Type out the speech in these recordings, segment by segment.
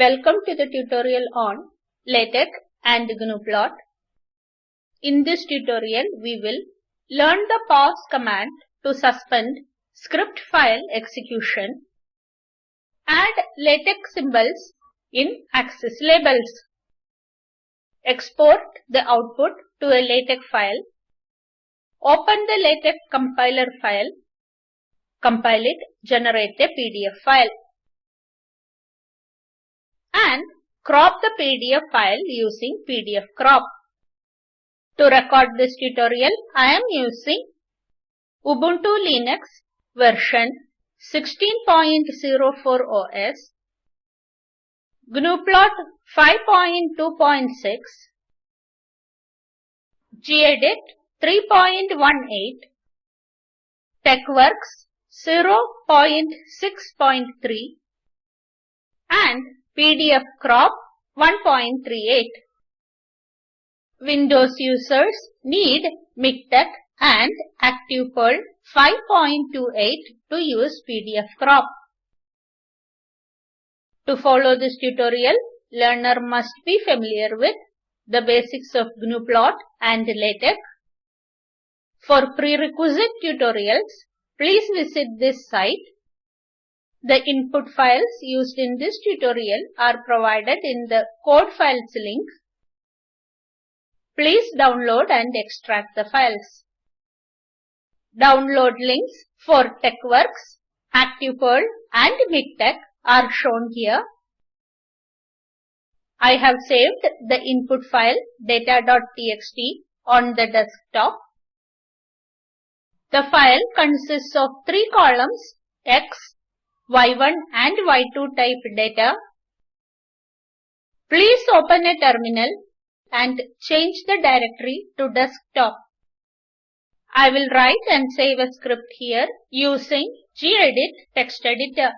Welcome to the tutorial on LaTeX and GNUplot. In this tutorial, we will learn the pause command to suspend script file execution, add LaTeX symbols in axis labels, export the output to a LaTeX file, open the LaTeX compiler file, compile it, generate a PDF file and crop the PDF file using PDF crop. To record this tutorial, I am using Ubuntu Linux version 16.04 OS, GNUplot 5.2.6, gedit 3.18, TeXworks 0.6.3 and PDF crop 1.38. Windows users need MikTeX and ActivePerl 5.28 to use PDF crop. To follow this tutorial, learner must be familiar with the basics of GNUplot and LaTeX. For prerequisite tutorials, please visit this site the input files used in this tutorial are provided in the code files link. Please download and extract the files. Download links for TeXworks, ActivePerl and MikTeX are shown here. I have saved the input file data.txt on the desktop. The file consists of three columns X, y1 and y2 type data. Please open a terminal and change the directory to desktop. I will write and save a script here using gedit text editor.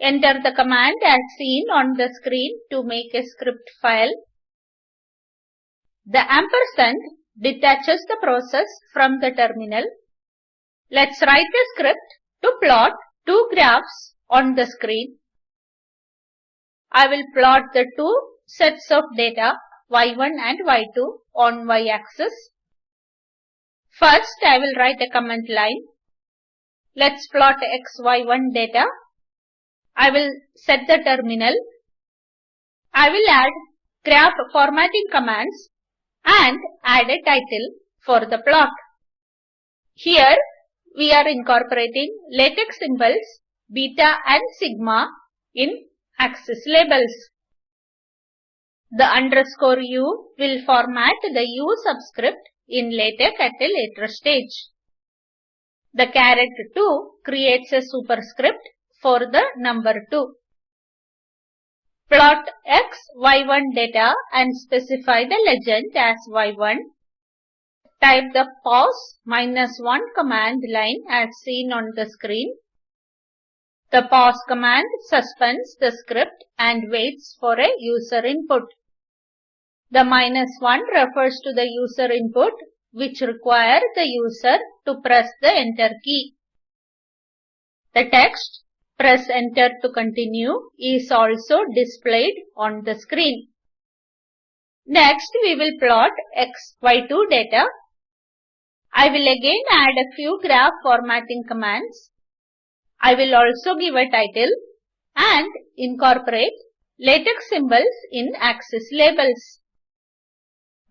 Enter the command as seen on the screen to make a script file. The ampersand detaches the process from the terminal. Let's write a script to plot two graphs on the screen. I will plot the two sets of data y1 and y2 on y-axis. First, I will write a comment line. Let's plot xy1 data. I will set the terminal. I will add graph formatting commands and add a title for the plot. Here, we are incorporating latex symbols beta and sigma in axis labels. The underscore u will format the u subscript in LaTeX at a later stage. The caret 2 creates a superscript for the number 2. Plot x, y1 data and specify the legend as y1 Type the pause minus 1 command line as seen on the screen. The pause command suspends the script and waits for a user input. The minus 1 refers to the user input which require the user to press the enter key. The text press enter to continue is also displayed on the screen. Next we will plot x, y2 data I will again add a few graph formatting commands. I will also give a title and incorporate latex symbols in axis labels.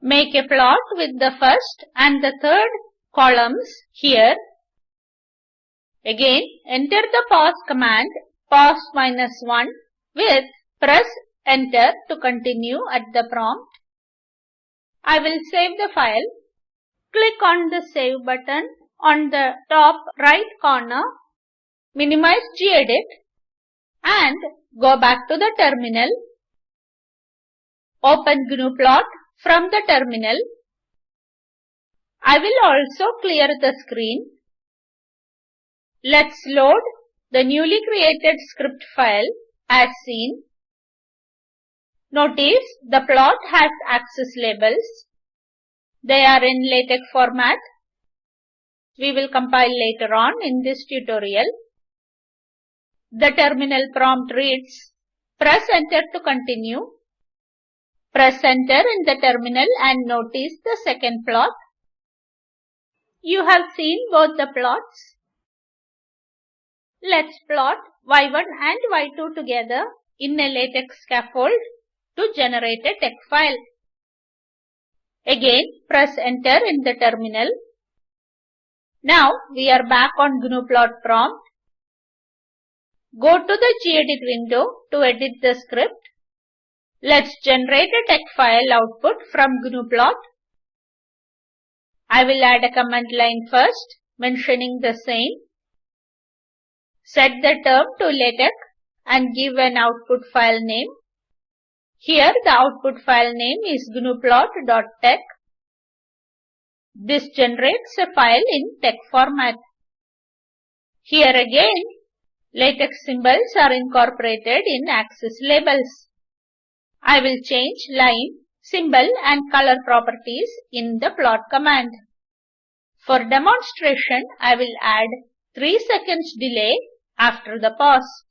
Make a plot with the first and the third columns here. Again, enter the pause command pause minus 1 with press enter to continue at the prompt. I will save the file Click on the Save button on the top right corner, minimize gedit and go back to the terminal. Open GNUplot from the terminal. I will also clear the screen. Let's load the newly created script file as seen. Notice the plot has axis labels they are in LaTeX format. We will compile later on in this tutorial. The terminal prompt reads, Press enter to continue. Press enter in the terminal and notice the second plot. You have seen both the plots. Let's plot y1 and y2 together in a LaTeX scaffold to generate a tex file. Again, press enter in the terminal. Now we are back on GNUplot prompt. Go to the gedit window to edit the script. Let's generate a tex file output from GNUplot. I will add a command line first, mentioning the same. Set the term to LaTeX and give an output file name. Here the output file name is gnuplot.tex. This generates a file in tex format. Here again, LaTeX symbols are incorporated in axis labels. I will change line, symbol and color properties in the plot command. For demonstration, I will add 3 seconds delay after the pause.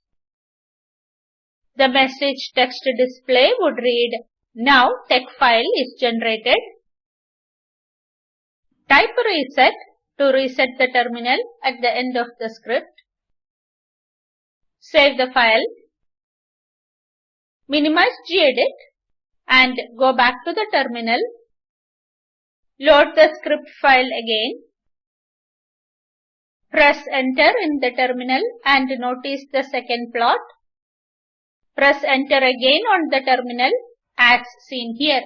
The message text display would read, Now tex file is generated. Type reset to reset the terminal at the end of the script. Save the file minimize gedit and go back to the terminal. Load the script file again. Press enter in the terminal and notice the second plot. Press enter again on the terminal as seen here.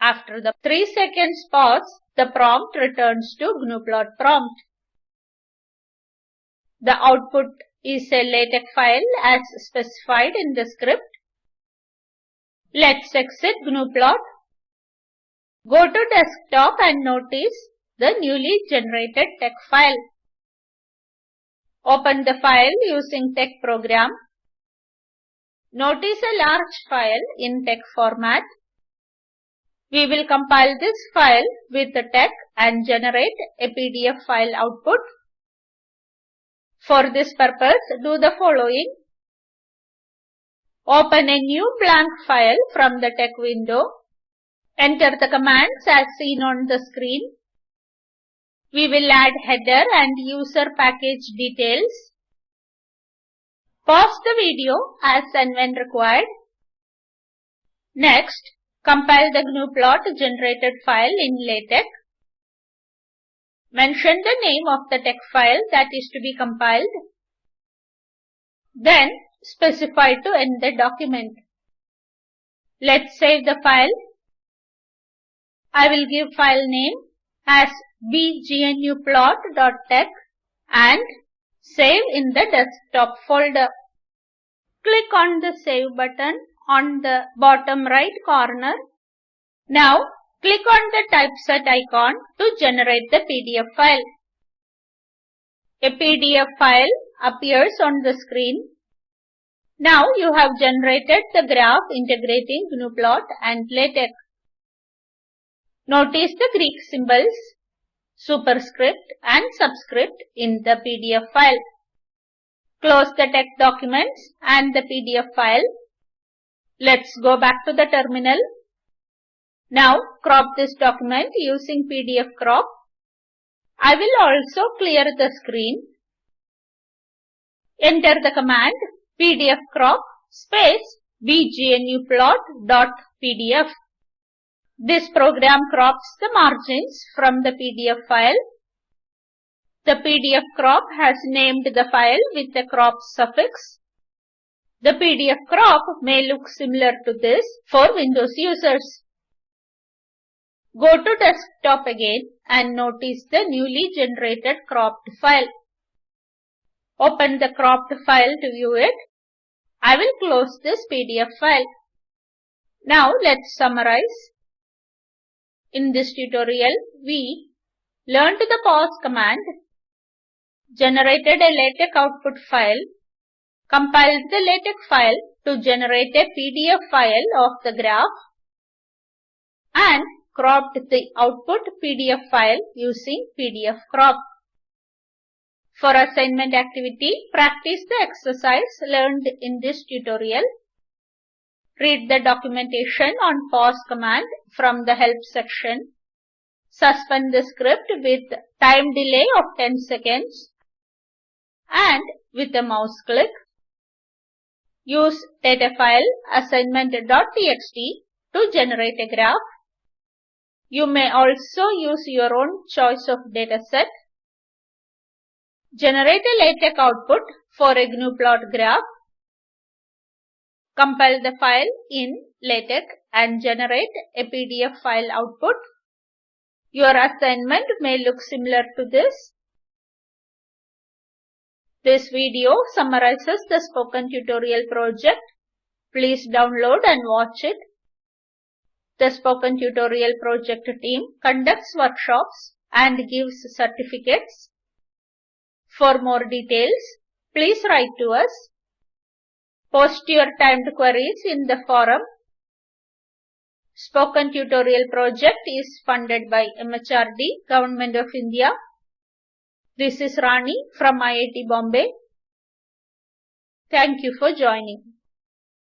After the 3 seconds pause, the prompt returns to GNUplot prompt. The output is a LaTeX file as specified in the script. Let's exit GNUplot. Go to desktop and notice the newly generated tex file. Open the file using tex program. Notice a large file in tex format. We will compile this file with the tex and generate a PDF file output for this purpose, do the following. Open a new blank file from the text window. Enter the commands as seen on the screen. We will add header and user package details. Pause the video as and when required. Next, compile the GNUplot generated file in LaTeX. Mention the name of the tex file that is to be compiled. Then specify to end the document. Let's save the file. I will give file name as bgnuplot.tex and save in the desktop folder. Click on the save button on the bottom right corner. Now Click on the typeset icon to generate the PDF file. A PDF file appears on the screen. Now you have generated the graph integrating GNUplot and LaTeX. Notice the Greek symbols, superscript and subscript in the PDF file. Close the text documents and the PDF file. Let's go back to the terminal now crop this document using PDF crop. I will also clear the screen. Enter the command pdf crop space bgnuplot.pdf. This program crops the margins from the PDF file. The PDF crop has named the file with the crop suffix. The PDF crop may look similar to this for Windows users. Go to desktop again and notice the newly generated cropped file. Open the cropped file to view it. I will close this PDF file. Now let's summarize. In this tutorial, we learned the pause command, generated a LaTeX output file, compiled the LaTeX file to generate a PDF file of the graph, and cropped the output PDF file using PDF crop. For assignment activity, practice the exercise learned in this tutorial. Read the documentation on pause command from the help section. Suspend the script with time delay of 10 seconds and with a mouse click. Use data file assignment.txt to generate a graph. You may also use your own choice of dataset. Generate a LaTeX output for a GNU plot graph. Compile the file in LaTeX and generate a PDF file output. Your assignment may look similar to this. This video summarizes the spoken tutorial project. Please download and watch it. The Spoken Tutorial Project team conducts workshops and gives certificates. For more details, please write to us. Post your timed queries in the forum. Spoken Tutorial Project is funded by MHRD, Government of India. This is Rani from IIT Bombay. Thank you for joining.